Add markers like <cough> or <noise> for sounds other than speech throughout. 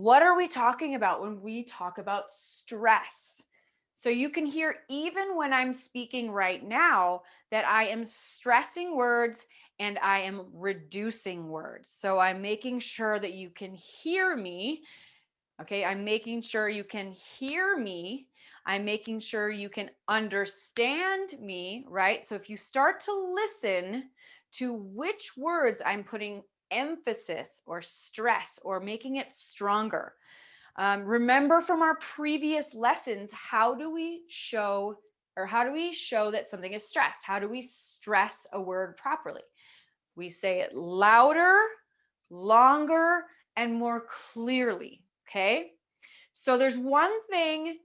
What are we talking about when we talk about stress? So you can hear even when I'm speaking right now that I am stressing words and I am reducing words. So I'm making sure that you can hear me. Okay, I'm making sure you can hear me. I'm making sure you can understand me, right? So if you start to listen to which words I'm putting emphasis or stress or making it stronger, um, remember from our previous lessons, how do we show or how do we show that something is stressed? How do we stress a word properly? We say it louder, longer, and more clearly. Okay. So there's one thing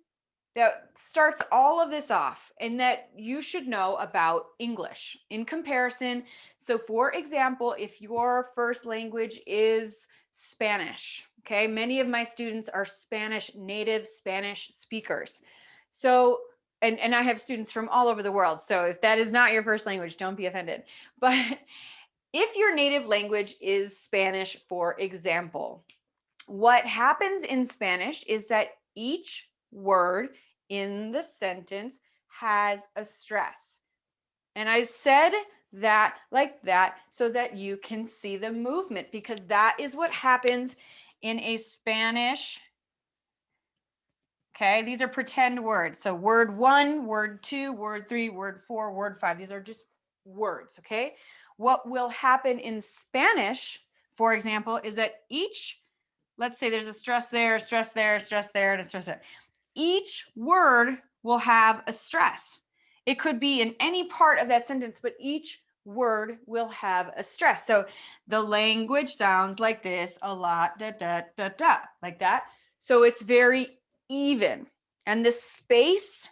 that starts all of this off and that you should know about English in comparison. So for example, if your first language is Spanish, Okay, many of my students are Spanish, native Spanish speakers. So, and, and I have students from all over the world. So if that is not your first language, don't be offended. <laughs> But if your native language is Spanish, for example, what happens in Spanish is that each word in the sentence has a stress. And I said that like that so that you can see the movement because that is what happens in a Spanish. Okay, these are pretend words. So word one, word two, word three, word four, word five. These are just words, okay? What will happen in Spanish, for example, is that each, let's say there's a stress there, stress there, stress there, and a stress there. Each word will have a stress. It could be in any part of that sentence, but each word will have a stress. So the language sounds like this a lot, da, da, da, da, like that. So it's very even. And the space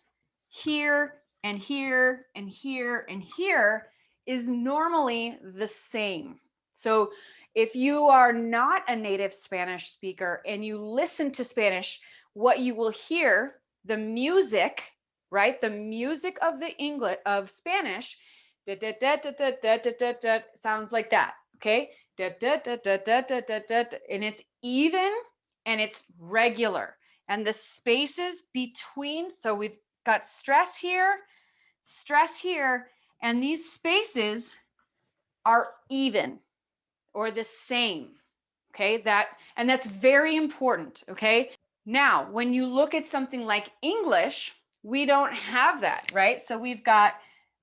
here and here and here and here is normally the same. So if you are not a native Spanish speaker and you listen to Spanish, what you will hear, the music, right? The music of the English of Spanish da, da, da, sounds like that. Okay. And it's even and it's regular. And the spaces between, so we've got stress here, stress here, and these spaces are even or the same okay that and that's very important okay now when you look at something like English, we don't have that, right? So we've got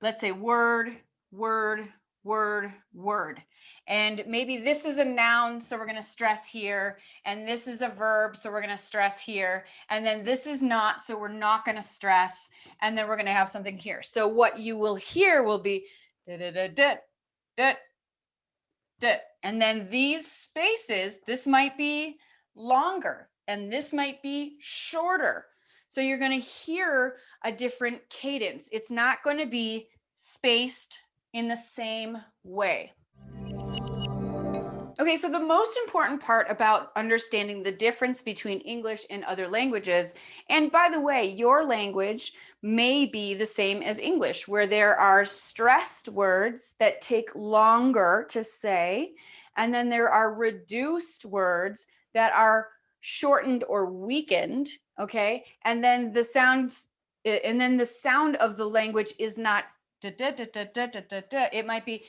let's say word, word, word, word. And maybe this is a noun, so we're going to stress here. And this is a verb, so we're going to stress here. And then this is not, so we're not going to stress. And then we're going to have something here. So what you will hear will be da da da da da da. And then these spaces, this might be longer and this might be shorter. So you're going to hear a different cadence. It's not going to be spaced in the same way. Okay, so the most important part about understanding the difference between English and other languages, and by the way, your language may be the same as English, where there are stressed words that take longer to say, and then there are reduced words that are shortened or weakened okay and then the sounds and then the sound of the language is not it might be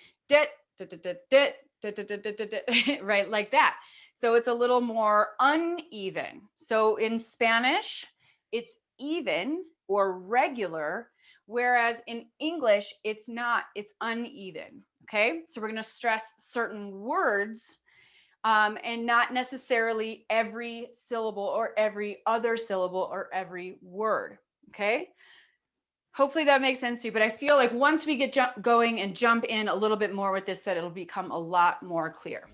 right like that so it's a little more uneven so in spanish it's even or regular whereas in english it's not it's uneven okay so we're going to stress certain words um, and not necessarily every syllable or every other syllable or every word. Okay. Hopefully that makes sense to you, but I feel like once we get going and jump in a little bit more with this, that it'll become a lot more clear.